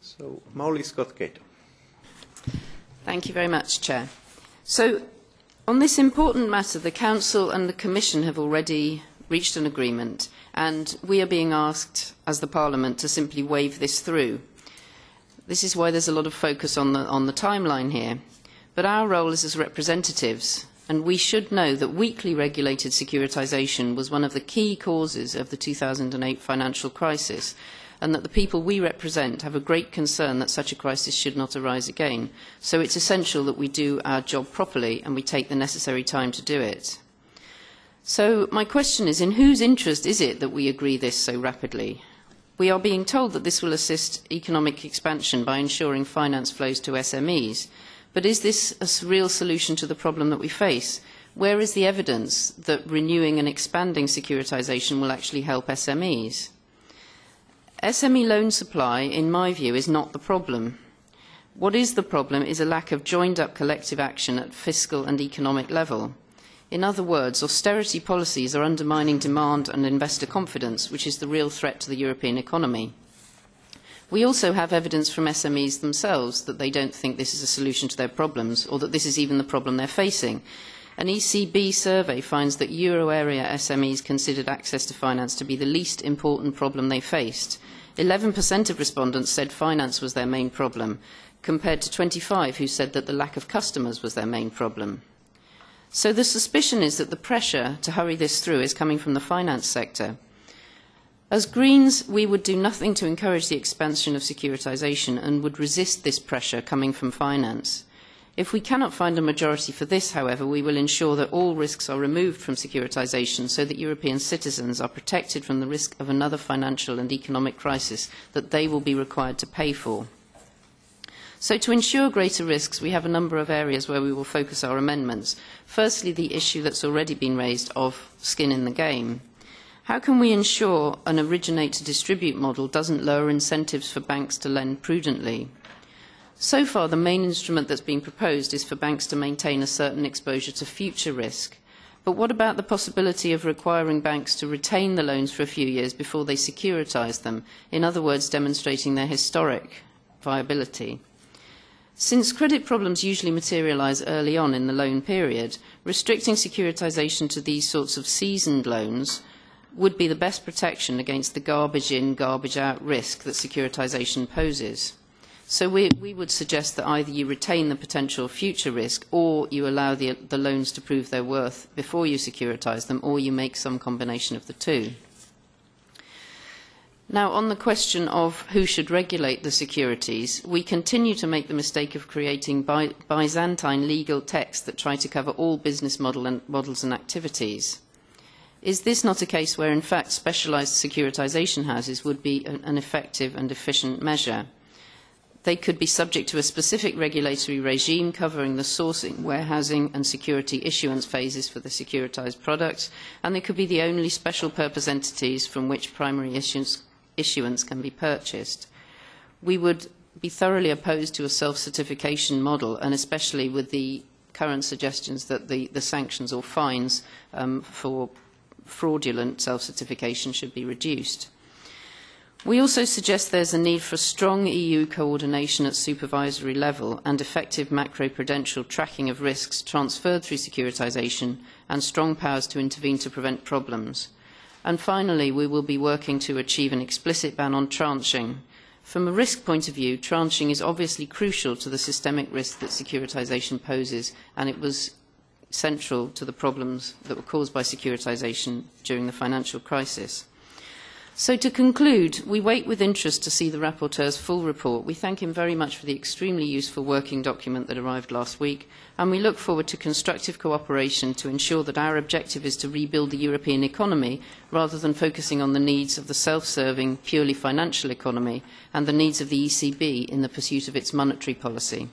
So, Molly Scott-Cato. Thank you very much, Chair. So, on this important matter, the Council and the Commission have already reached an agreement, and we are being asked, as the Parliament, to simply wave this through. This is why there's a lot of focus on the, on the timeline here. But our role is as representatives, and we should know that weakly regulated securitisation was one of the key causes of the 2008 financial crisis, and that the people we represent have a great concern that such a crisis should not arise again. So it's essential that we do our job properly and we take the necessary time to do it. So my question is, in whose interest is it that we agree this so rapidly? We are being told that this will assist economic expansion by ensuring finance flows to SMEs. But is this a real solution to the problem that we face? Where is the evidence that renewing and expanding securitisation will actually help SMEs? SME loan supply, in my view, is not the problem. What is the problem is a lack of joined-up collective action at fiscal and economic level. In other words, austerity policies are undermining demand and investor confidence, which is the real threat to the European economy. We also have evidence from SMEs themselves that they don't think this is a solution to their problems or that this is even the problem they're facing. An ECB survey finds that euro area SMEs considered access to finance to be the least important problem they faced. 11% of respondents said finance was their main problem, compared to 25 who said that the lack of customers was their main problem. So the suspicion is that the pressure to hurry this through is coming from the finance sector. As Greens, we would do nothing to encourage the expansion of securitisation and would resist this pressure coming from finance. If we cannot find a majority for this, however, we will ensure that all risks are removed from securitisation so that European citizens are protected from the risk of another financial and economic crisis that they will be required to pay for. So to ensure greater risks, we have a number of areas where we will focus our amendments. Firstly, the issue that's already been raised of skin in the game. How can we ensure an originate-to-distribute model doesn't lower incentives for banks to lend prudently? So far, the main instrument that's been proposed is for banks to maintain a certain exposure to future risk. But what about the possibility of requiring banks to retain the loans for a few years before they securitise them, in other words, demonstrating their historic viability? Since credit problems usually materialise early on in the loan period, restricting securitisation to these sorts of seasoned loans would be the best protection against the garbage in, garbage out risk that securitisation poses. So we, we would suggest that either you retain the potential future risk or you allow the, the loans to prove their worth before you securitise them or you make some combination of the two. Now, on the question of who should regulate the securities, we continue to make the mistake of creating by Byzantine legal texts that try to cover all business model and, models and activities. Is this not a case where, in fact, specialised securitisation houses would be an, an effective and efficient measure? They could be subject to a specific regulatory regime covering the sourcing, warehousing and security issuance phases for the securitized products, and they could be the only special purpose entities from which primary issuance, issuance can be purchased. We would be thoroughly opposed to a self-certification model, and especially with the current suggestions that the, the sanctions or fines um, for fraudulent self-certification should be reduced. We also suggest there is a need for strong EU coordination at supervisory level and effective macroprudential tracking of risks transferred through securitisation and strong powers to intervene to prevent problems. And finally, we will be working to achieve an explicit ban on tranching. From a risk point of view, tranching is obviously crucial to the systemic risk that securitisation poses, and it was central to the problems that were caused by securitisation during the financial crisis. So to conclude, we wait with interest to see the rapporteur's full report. We thank him very much for the extremely useful working document that arrived last week, and we look forward to constructive cooperation to ensure that our objective is to rebuild the European economy rather than focusing on the needs of the self-serving, purely financial economy and the needs of the ECB in the pursuit of its monetary policy.